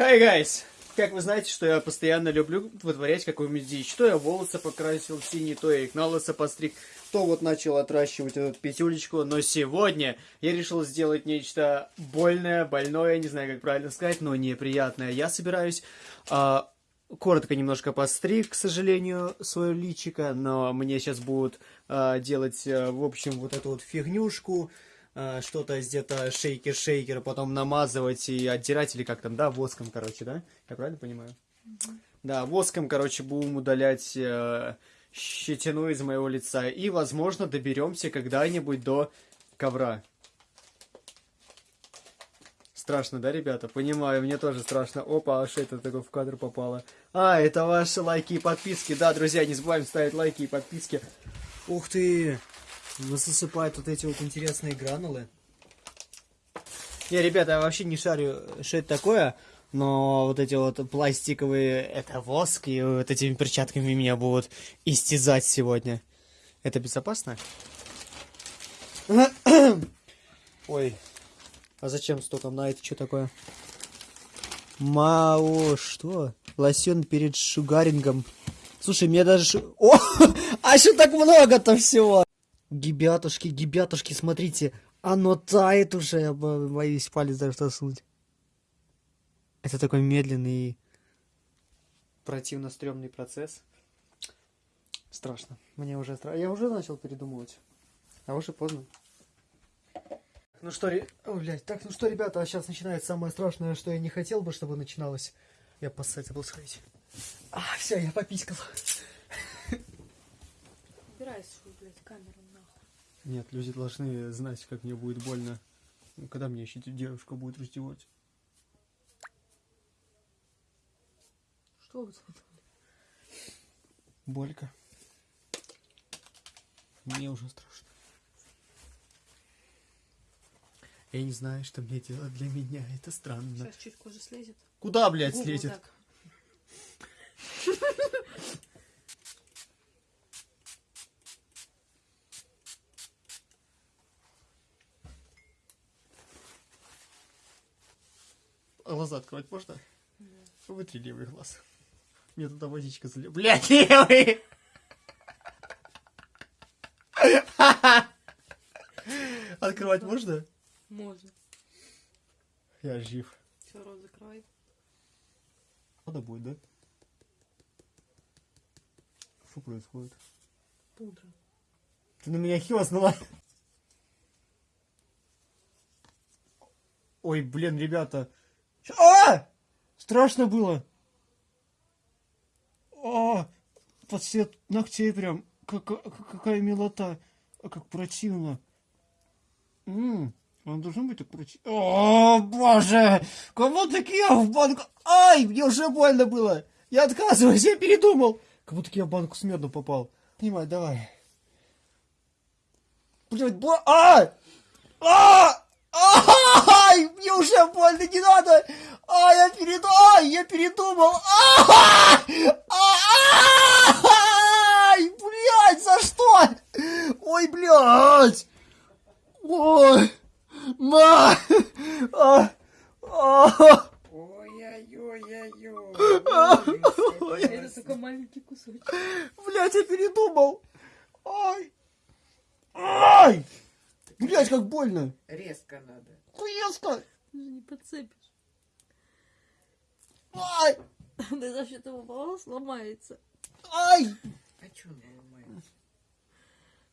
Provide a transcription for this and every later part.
Hi, guys! Как вы знаете, что я постоянно люблю вытворять какую-нибудь дичь. То я волосы покрасил в синий, то я их на лысо постриг, то вот начал отращивать эту пятюлечку. Но сегодня я решил сделать нечто больное, больное, не знаю, как правильно сказать, но неприятное. Я собираюсь а, коротко немножко постриг, к сожалению, свое личико, но мне сейчас будут а, делать, а, в общем, вот эту вот фигнюшку, что-то где-то шейкер-шейкер, потом намазывать и отдирать, или как там, да, воском, короче, да? Я правильно понимаю? Да, воском, короче, будем удалять э, щетину из моего лица. И, возможно, доберемся когда-нибудь до ковра. Страшно, да, ребята? Понимаю, мне тоже страшно. Опа, а что это такое в кадр попало? А, это ваши лайки и подписки. Да, друзья, не забываем ставить лайки и подписки. Ух ты! Засыпают вот эти вот интересные гранулы. Не, ребята, я вообще не шарю, что это такое, но вот эти вот пластиковые, это воск, и вот этими перчатками меня будут истязать сегодня. Это безопасно? Ой, а зачем столько на это что такое? Мао, что? Лосьон перед шугарингом. Слушай, мне даже... О, а что так много-то всего? Гибятушки, гибятушки, смотрите, оно тает уже, я боюсь палец даже засунуть. Это такой медленный противно стрёмный процесс. Страшно. Мне уже страшно. Я уже начал передумывать. А уже поздно. Ну что. О, блядь. Так, ну что, ребята, а сейчас начинается самое страшное, что я не хотел бы, чтобы начиналось. Я поссать забыл сходить. А, все, я пописькал. Убирай свою, блядь, камеру. Нет, люди должны знать, как мне будет больно. Ну, когда мне еще девушка будет раздевать? Что вы тут? Болька. Мне уже страшно. Я не знаю, что мне делать для меня. Это странно. Сейчас чуть кожа слезет. Куда, блядь, Губу слезет? Так. Глаза открывать можно? Да. Вытри левый глаз. Мне туда водичка залила. Блядь, левый! Открывать можно? Можно. Я жив. Все, рот закрывай. Надо будет, да? Что происходит? Пудра. Ты на меня хилоснула. Ой, блин, ребята. А! Страшно было. А! Под цвет ногтей прям. Как, какая милота. А как противно. Ммм. Он должен быть так противно. О, боже! Кому таки я в банку... Ай, мне уже больно было. Я отказываюсь, я передумал. Как будто я в банку с медом попал. Понимай, давай. Блядь, бо... А! А! Ай, мне уже больно, не надо! Ай, я перед... Ай, я передумал! Ай, блядь, за что? Ой, блядь! Ой, ма! Ой-ой-ой-ой-ой. Это только маленький кусочек. Блядь, я передумал! Ай! Ай! Блять, как больно. Резко надо. Резко. Не подцепишь. Ай! Да за счет его волос сломается. Ай! А что он ломается?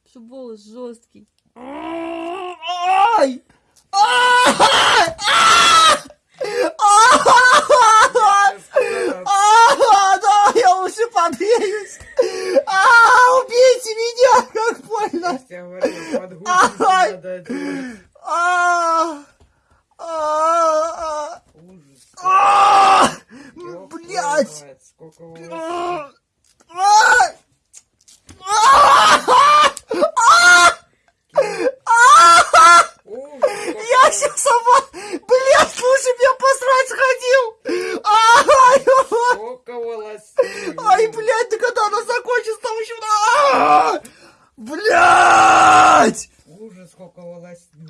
Что волос жесткий. Ай! Да, я лучше. А, убейте меня, как больно. Блять! Ужас, сколько волосин.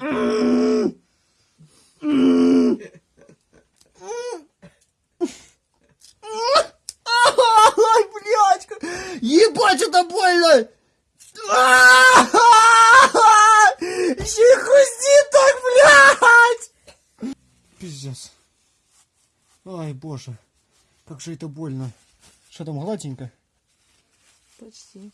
Ай, блядь! Ебать, это больно! Еще хрусти так, блядь! Пиздец. Ай, боже. Как же это больно. Что там, гладенько? Почти.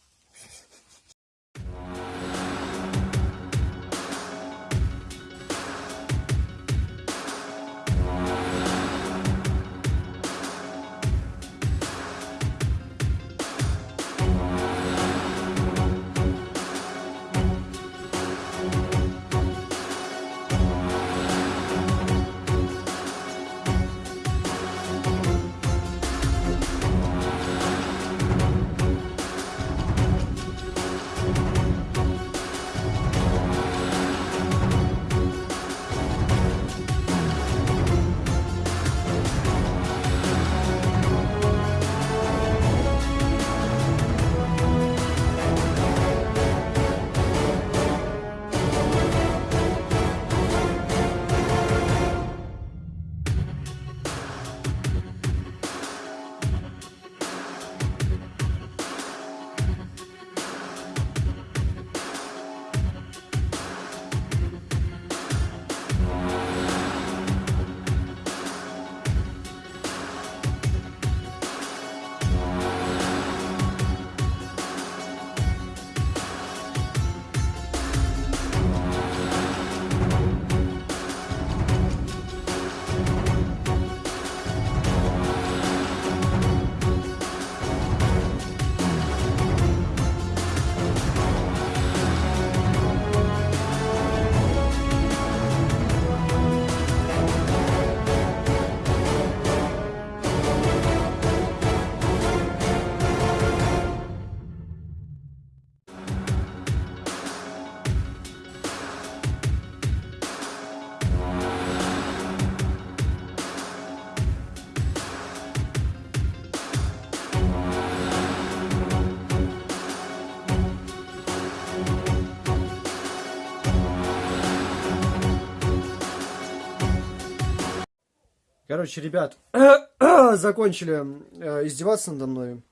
Короче, ребят, закончили э, издеваться надо мной.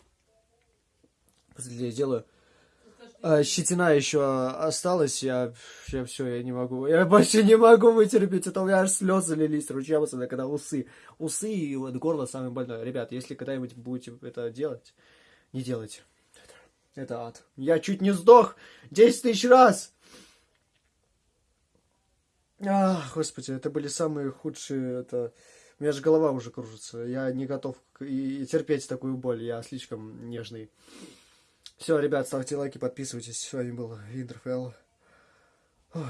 Я делаю. А, щетина еще осталась, я, я все, я не могу. Я больше не могу вытерпеть, это у меня аж слезы лились ручьями, особенно когда усы. Усы и вот горло самое больное. Ребят, если когда-нибудь будете это делать, не делайте. Это, ад. Я чуть не сдох 10 тысяч раз. Ах, господи, это были самые худшие, это... У меня же голова уже кружится. Я не готов и терпеть такую боль. Я слишком нежный. Все, ребят, ставьте лайки, подписывайтесь. С вами был Винтерфелл. Ой.